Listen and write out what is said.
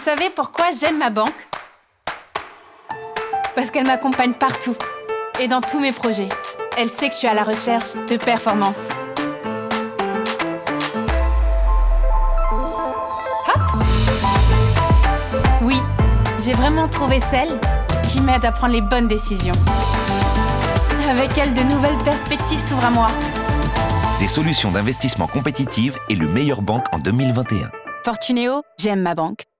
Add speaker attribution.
Speaker 1: Vous savez pourquoi j'aime ma banque? Parce qu'elle m'accompagne partout et dans tous mes projets. Elle sait que je suis à la recherche de performance. Hop Oui, j'ai vraiment trouvé celle qui m'aide à prendre les bonnes décisions. Avec elle, de nouvelles perspectives s'ouvrent à moi.
Speaker 2: Des solutions d'investissement compétitives et le meilleur banque en 2021.
Speaker 1: Fortunéo, j'aime ma banque.